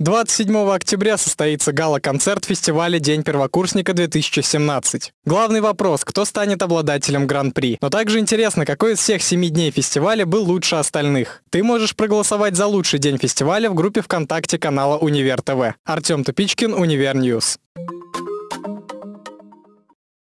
27 октября состоится гала-концерт фестиваля «День первокурсника-2017». Главный вопрос – кто станет обладателем Гран-при? Но также интересно, какой из всех семи дней фестиваля был лучше остальных. Ты можешь проголосовать за лучший день фестиваля в группе ВКонтакте канала Универ ТВ. Артем Тупичкин, Универ News.